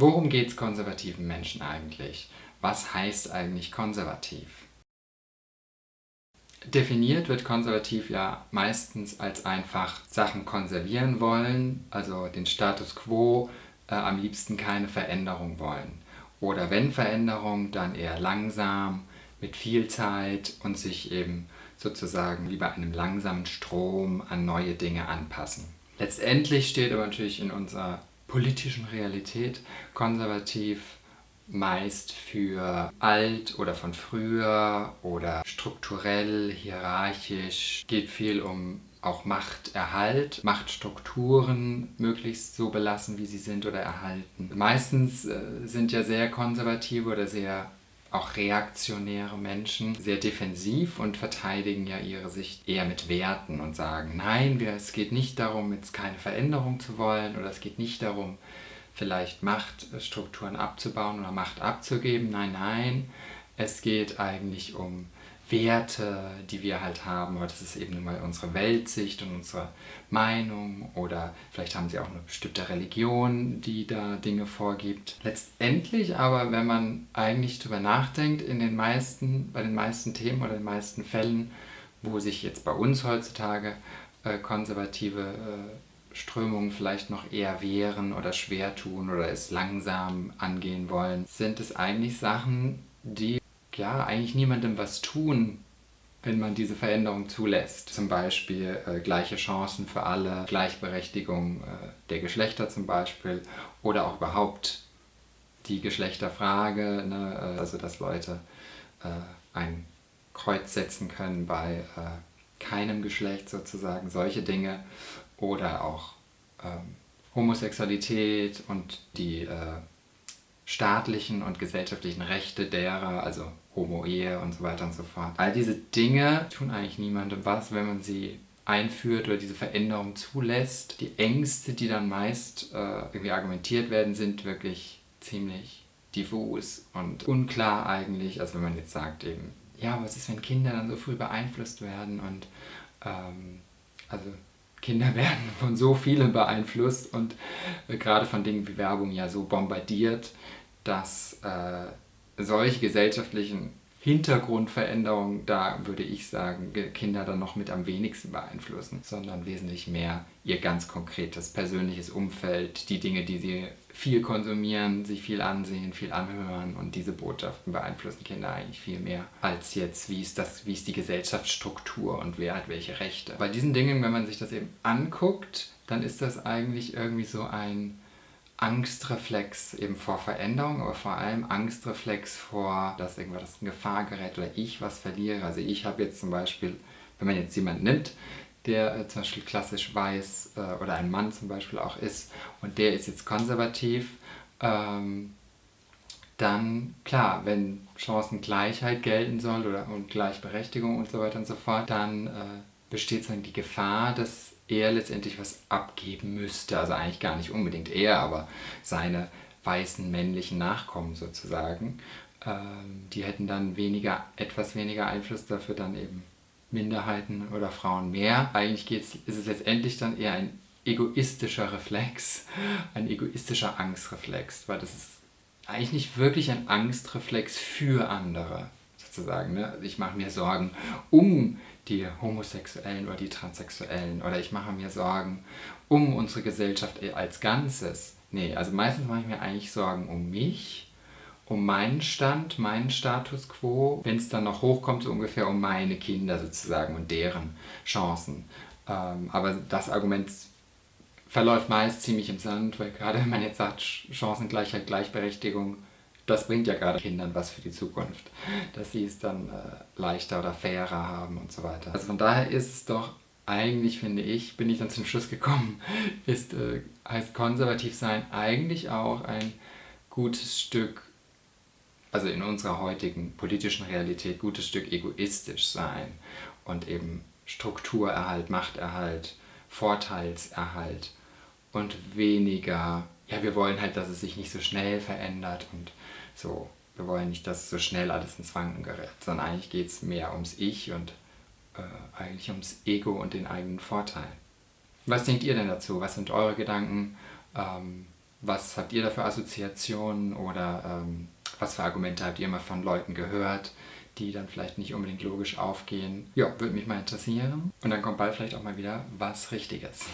Worum geht es konservativen Menschen eigentlich? Was heißt eigentlich konservativ? Definiert wird konservativ ja meistens als einfach Sachen konservieren wollen, also den Status quo, äh, am liebsten keine Veränderung wollen. Oder wenn Veränderung, dann eher langsam, mit viel Zeit und sich eben sozusagen wie bei einem langsamen Strom an neue Dinge anpassen. Letztendlich steht aber natürlich in unserer politischen Realität konservativ meist für alt oder von früher oder strukturell, hierarchisch. Geht viel um auch Machterhalt, Machtstrukturen möglichst so belassen, wie sie sind oder erhalten. Meistens äh, sind ja sehr konservative oder sehr auch reaktionäre Menschen sehr defensiv und verteidigen ja ihre Sicht eher mit Werten und sagen, nein, wir, es geht nicht darum, jetzt keine Veränderung zu wollen oder es geht nicht darum, vielleicht Machtstrukturen abzubauen oder Macht abzugeben. Nein, nein, es geht eigentlich um Werte, die wir halt haben, aber das ist eben nun mal unsere Weltsicht und unsere Meinung oder vielleicht haben sie auch eine bestimmte Religion, die da Dinge vorgibt. Letztendlich aber, wenn man eigentlich darüber nachdenkt, in den meisten, bei den meisten Themen oder den meisten Fällen, wo sich jetzt bei uns heutzutage äh, konservative äh, Strömungen vielleicht noch eher wehren oder schwer tun oder es langsam angehen wollen, sind es eigentlich Sachen, die ja eigentlich niemandem was tun, wenn man diese Veränderung zulässt. Zum Beispiel äh, gleiche Chancen für alle, Gleichberechtigung äh, der Geschlechter zum Beispiel oder auch überhaupt die Geschlechterfrage, ne? Äh, also dass Leute äh, ein Kreuz setzen können bei äh, keinem Geschlecht sozusagen, solche Dinge oder auch ähm, Homosexualität und die äh, staatlichen und gesellschaftlichen Rechte derer, also Homo-Ehe und so weiter und so fort. All diese Dinge tun eigentlich niemandem was, wenn man sie einführt oder diese Veränderung zulässt. Die Ängste, die dann meist äh, irgendwie argumentiert werden, sind wirklich ziemlich diffus und unklar eigentlich. Also wenn man jetzt sagt eben, ja, was ist, wenn Kinder dann so früh beeinflusst werden und ähm, also Kinder werden von so vielen beeinflusst und äh, gerade von Dingen wie Werbung ja so bombardiert, dass äh, solche gesellschaftlichen Hintergrundveränderungen, da würde ich sagen, Kinder dann noch mit am wenigsten beeinflussen, sondern wesentlich mehr ihr ganz konkretes persönliches Umfeld, die Dinge, die sie viel konsumieren, sich viel ansehen, viel anhören und diese Botschaften beeinflussen Kinder eigentlich viel mehr als jetzt, wie ist, das, wie ist die Gesellschaftsstruktur und wer hat welche Rechte. Bei diesen Dingen, wenn man sich das eben anguckt, dann ist das eigentlich irgendwie so ein Angstreflex eben vor Veränderung, aber vor allem Angstreflex vor, dass irgendwas in Gefahr gerät oder ich was verliere. Also ich habe jetzt zum Beispiel, wenn man jetzt jemanden nimmt, der äh, zum Beispiel klassisch weiß äh, oder ein Mann zum Beispiel auch ist und der ist jetzt konservativ, ähm, dann klar, wenn Chancengleichheit gelten soll oder und Gleichberechtigung und so weiter und so fort, dann äh, besteht dann die Gefahr, dass er letztendlich was abgeben müsste. Also eigentlich gar nicht unbedingt er, aber seine weißen männlichen Nachkommen sozusagen. Ähm, die hätten dann weniger, etwas weniger Einfluss, dafür dann eben Minderheiten oder Frauen mehr. Eigentlich geht's, ist es letztendlich dann eher ein egoistischer Reflex, ein egoistischer Angstreflex, weil das ist eigentlich nicht wirklich ein Angstreflex für andere, sozusagen. Ne? Also ich mache mir Sorgen um die Homosexuellen oder die Transsexuellen oder ich mache mir Sorgen um unsere Gesellschaft als Ganzes. Nee, also meistens mache ich mir eigentlich Sorgen um mich, um meinen Stand, meinen Status quo, wenn es dann noch hochkommt, so ungefähr um meine Kinder sozusagen und deren Chancen. Ähm, aber das Argument verläuft meist ziemlich im Sand, weil gerade wenn man jetzt sagt Chancengleichheit, Gleichberechtigung, das bringt ja gerade Kindern was für die Zukunft, dass sie es dann äh, leichter oder fairer haben und so weiter. Also von daher ist es doch eigentlich, finde ich, bin ich dann zum Schluss gekommen, ist, äh, heißt konservativ sein eigentlich auch ein gutes Stück, also in unserer heutigen politischen Realität, gutes Stück egoistisch sein und eben Strukturerhalt, Machterhalt, Vorteilserhalt und weniger, ja wir wollen halt, dass es sich nicht so schnell verändert und so, wir wollen nicht, dass so schnell alles ins Wanken gerät, sondern eigentlich geht es mehr ums Ich und äh, eigentlich ums Ego und den eigenen Vorteil. Was denkt ihr denn dazu? Was sind eure Gedanken? Ähm, Was habt ihr da für Assoziationen oder ähm, was für Argumente habt ihr mal von Leuten gehört, die dann vielleicht nicht unbedingt logisch aufgehen? Ja, würde mich mal interessieren. Und dann kommt bald vielleicht auch mal wieder was Richtiges.